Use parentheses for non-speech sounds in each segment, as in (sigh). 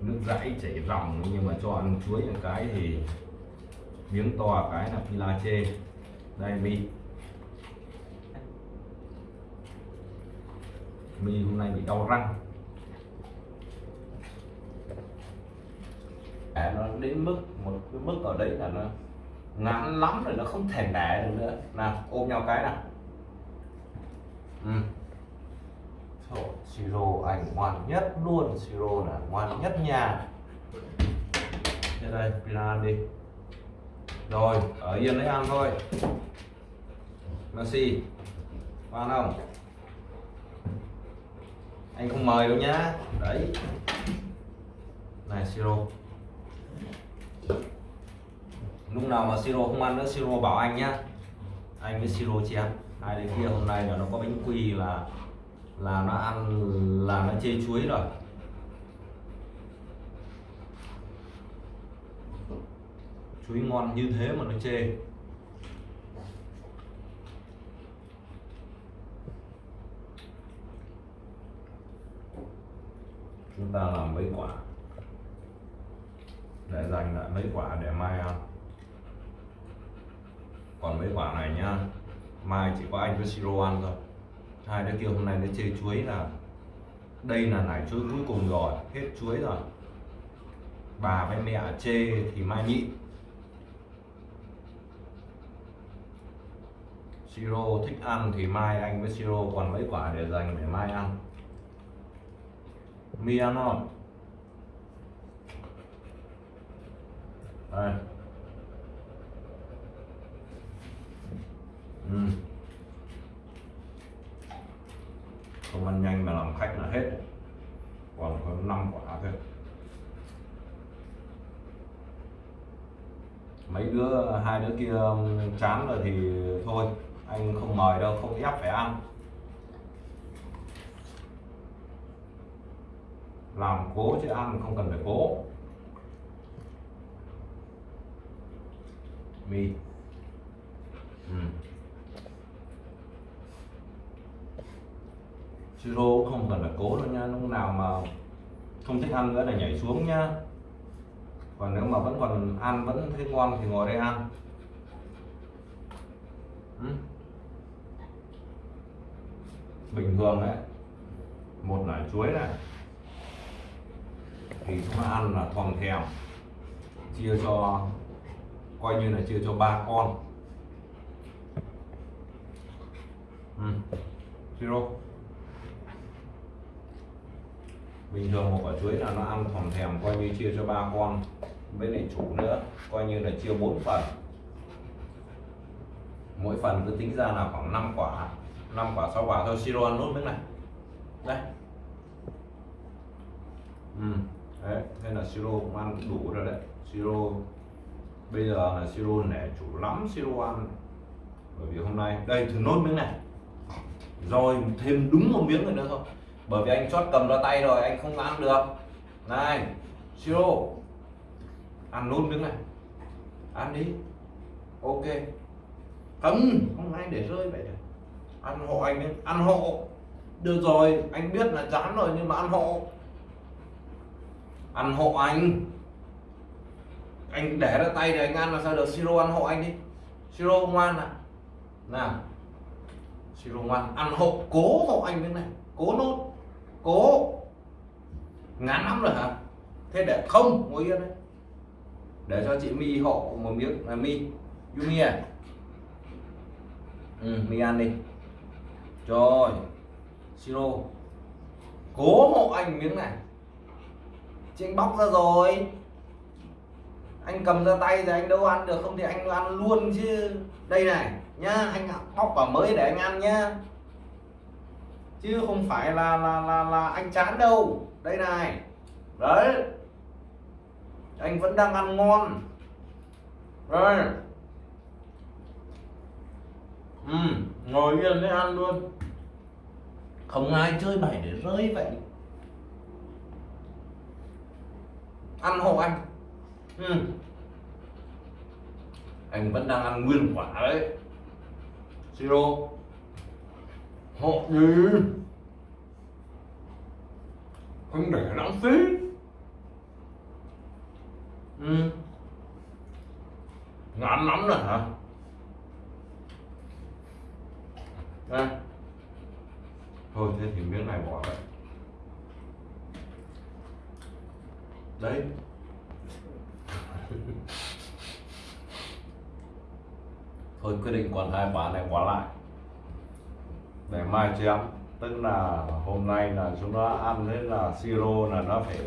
nước dãi chảy ròng nhưng mà cho ăn chuối một cái thì miếng to cái là pila chê. Đây mi. Mi hôm nay bị đau răng. À, nó đến mức một cái mức ở đấy là nó ngắn lắm rồi nó không thể đẻ được nữa. Nào ôm nhau cái nào. Ừ. Siro anh ngoan nhất luôn. Siro là ngoan nhất nhà. Thế đây pila đi. Rồi, ở yên lấy ăn thôi. Messi ăn không? Anh không mời đâu nhá. Đấy. Này siro lúc nào mà siro không ăn nữa siro bảo anh nhá. Anh với siro chém. Hai đứa kia hôm nay là nó có bánh quy là là nó ăn, là nó chê chuối rồi. Chuối ngon như thế mà nó chê. Chúng ta làm mấy quả? Để dành lại mấy quả để mai ăn. Còn mấy quả này nhá, mai chỉ có anh với siro ăn thôi hai đứa kia hôm nay nó chê chuối là đây là nải chuối cuối cùng rồi, hết chuối rồi. Bà với mẹ chê thì mai nhịn siro thích ăn thì mai anh với siro còn mấy quả để dành để mai ăn. Mi ăn không đây. Ừ. không ăn nhanh mà làm khách là hết. Còn có 5 quả thôi. Mấy đứa, hai đứa kia um, chán rồi thì thôi, anh không mời đâu, không ép phải ăn. Làm cố chứ ăn không cần phải cố. Mì ừ siro cũng không cần là cố đâu nha, lúc nào mà không thích ăn nữa là nhảy xuống nhá còn nếu mà vẫn còn ăn, vẫn thấy ngon thì ngồi đây ăn. Ừ. Bình thường đấy một nải chuối này, thì chúng ta ăn là thòng thèm, chia cho, coi như là chia cho ba con. Ừ. Zero bình thường một quả chuối là nó ăn thòm thèm, coi như chia cho ba con. Với lại chủ nữa, coi như là chia bốn phần. Mỗi phần cứ tính ra là khoảng 5 quả 5 quả 6 quả. Thôi, siro ăn nốt miếng này. Đây. Ừ. đấy nên là siro, cũng ăn đủ rồi đấy. Siro, bây giờ là siro nể chủ lắm siro ăn. Bởi vì hôm nay, đây, thử nốt miếng này. Rồi, thêm đúng một miếng nữa thôi bởi vì anh chót cầm ra tay rồi, anh không ăn được. Này siro ăn luôn đứng này. Ăn đi. Ok. Không không ai để rơi vậy được. Ăn hộ anh ấy. ăn hộ. Được rồi, anh biết là chán rồi, nhưng mà ăn hộ. Ăn hộ anh. Anh để ra tay để anh ăn là sao được? Siro ăn hộ anh đi. Siro ngoan à nào. Siro ngoan, ăn hộ, cố hộ anh đứng này. Cố nốt cố. Ngán lắm rồi hả? Thế để không ngồi yên đấy. Để cho chị mi hộ một miếng là mi yumi à. Ừ, mi ăn đi. Rồi siro cố hộ anh miếng này. Chị anh bóc ra rồi. Anh cầm ra tay thì anh đâu ăn được không thì anh ăn luôn chứ. Đây này nhá anh bóc vào mới để anh ăn nhá chứ không phải là là là là anh chán đâu. Đây này. Đấy. Anh vẫn đang ăn ngon. Rồi ừ, ngồi yên để ăn luôn. Không ai chơi bày để rơi vậy. Ăn hộ anh. Ừ. anh vẫn đang ăn nguyên quả đấy. Siro họ gì không để lãng phí ừ. ngán lắm rồi hả? Đây thôi, thế thì miếng này bỏ vậy đấy. (laughs) Thôi, quyết định còn hai quả này bỏ lại để mai chém tức là hôm nay là chúng nó ăn thế là siro là nó phải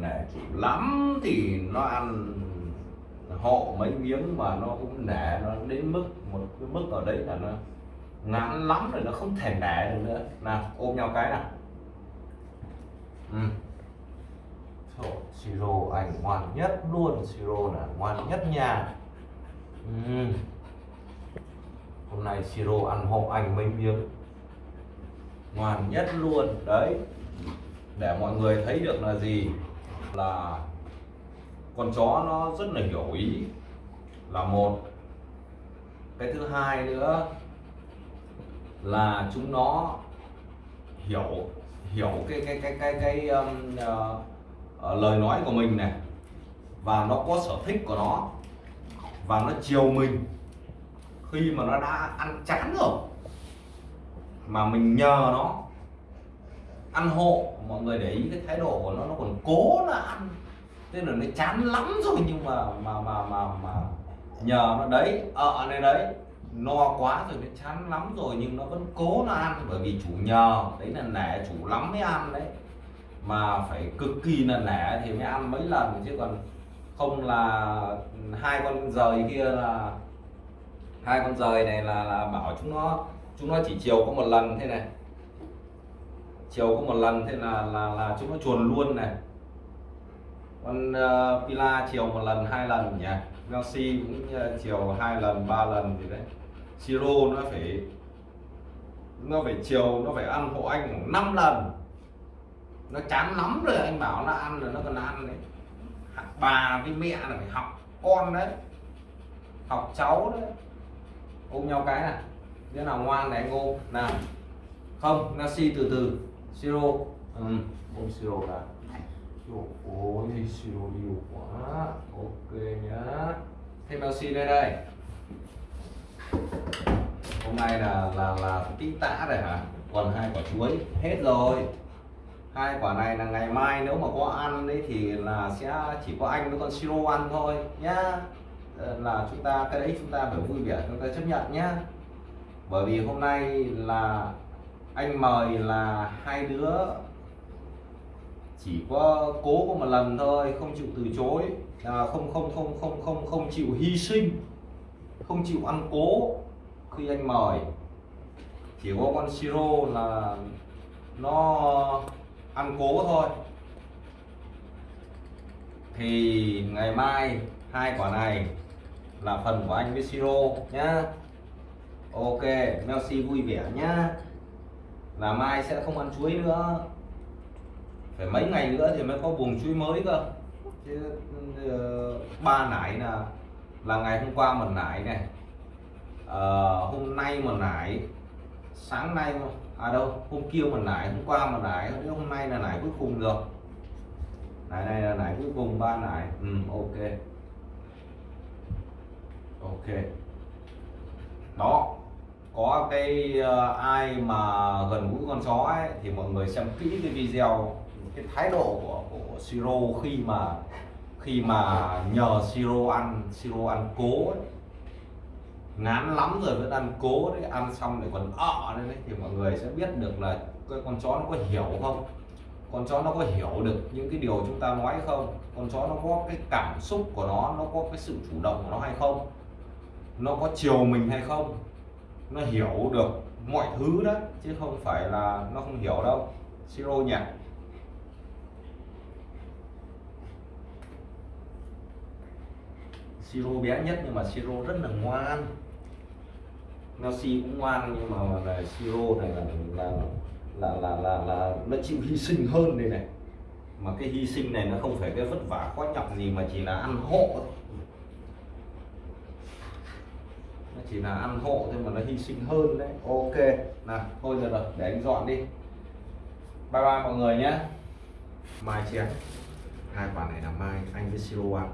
nể chịu lắm thì nó ăn hộ mấy miếng mà nó cũng nể nó đến mức một cái mức ở đấy là nó ngắn lắm rồi nó không thể nể được nữa nào ôm nhau cái nào ừ. Thôi, siro anh ngoan nhất luôn siro là ngoan nhất nhà ừ hôm nay siro ăn hộ anh mấy miếng ngoan nhất luôn đấy. Để mọi người thấy được là gì? Là con chó nó rất là hiểu ý. Là một. Cái thứ hai nữa là chúng nó hiểu hiểu cái cái cái cái cái um, uh, uh, lời nói của mình này. Và nó có sở thích của nó. Và nó chiều mình khi mà nó đã ăn chán rồi, mà mình nhờ nó ăn hộ, mọi người để ý cái thái độ của nó nó còn cố là ăn. Tức là nó chán lắm rồi, nhưng mà mà mà mà mà nhờ nó đấy ờ, ở đây đấy, no quá rồi, nó chán lắm rồi, nhưng nó vẫn cố nó ăn. Bởi vì chủ nhờ, đấy là nể chủ lắm mới ăn đấy. Mà phải cực kỳ là nể thì mới ăn mấy lần, chứ còn không là hai con rời kia là hai con rời này là là bảo chúng nó chúng nó chỉ chiều có một lần thế này. Chiều có một lần thế là là là chúng nó chuồn luôn này. Con uh, Pila chiều một lần hai lần nhỉ? Messi cũng uh, chiều hai lần ba lần gì đấy. Siro nó phải nó phải chiều nó phải ăn hộ anh khoảng 5 lần. Nó chán lắm rồi anh bảo nó ăn rồi nó còn ăn đấy. Bà với mẹ là phải học con đấy. Học cháu đấy ôm nhau cái này. Đứa nào ngoan này ngô, nào. Không Messi từ từ. Siro ừ. ôm siro cả. Ôi siro nhiều quá. Ok nhá. Thêm bao si đây đây. Hôm nay là là là tí tã rồi hả? Còn hai quả chuối. Hết rồi. Hai quả này là ngày mai nếu mà có ăn đấy thì là sẽ chỉ có anh với con siro ăn thôi nhá. Ờ, là chúng ta cái đấy chúng ta phải vui vẻ chúng ta chấp nhận nhá. Bởi vì hôm nay là anh mời là hai đứa chỉ có cố có một lần thôi không chịu từ chối à, không không không không không không chịu hy sinh không chịu ăn cố khi anh mời. Chỉ có con siro là nó ăn cố thôi. Thì ngày mai hai quả này là phần của anh với siro nhá. Ok Messi vui vẻ nhá. Là mai sẽ không ăn chuối nữa. Phải mấy ngày nữa thì mới có buồng chuối mới cơ. Chứ uh, ba nải là là ngày hôm qua mình nải này. Uh, hôm nay mình nải sáng nay à đâu hôm kia mình nải hôm qua mình nải hôm nay là nải cuối cùng rồi nải này là nải cuối cùng ba nải. Ừ, ok ok. Đó có cái uh, ai mà gần gũi con chó ấy thì mọi người xem kỹ cái video cái thái độ của của siro khi mà khi mà nhờ siro ăn siro ăn cố ấy. ngán lắm rồi vẫn ăn cố đấy ăn xong lại còn ợ lên đấy thì mọi người sẽ biết được là cái con chó nó có hiểu không? Con chó nó có hiểu được những cái điều chúng ta nói không? Con chó nó có cái cảm xúc của nó nó có cái sự chủ động của nó hay không? Nó có chiều mình hay không? Nó hiểu được mọi thứ đó chứ không phải là nó không hiểu đâu. Siro nhỉ siro bé nhất nhưng mà siro rất là ngoan. Messi cũng ngoan nhưng mà là siro này là là là là là, là nó chịu hy sinh hơn đây này. Mà cái hy sinh này nó không phải cái vất vả khó nhọc gì mà chỉ là ăn hộ thôi. Nó chỉ là ăn hộ thôi mà nó hy sinh hơn đấy. Ok. Nào thôi rồi rồi để anh dọn đi. Bye bye mọi người nhé. Mai chén hai quả này là mai anh với siro ăn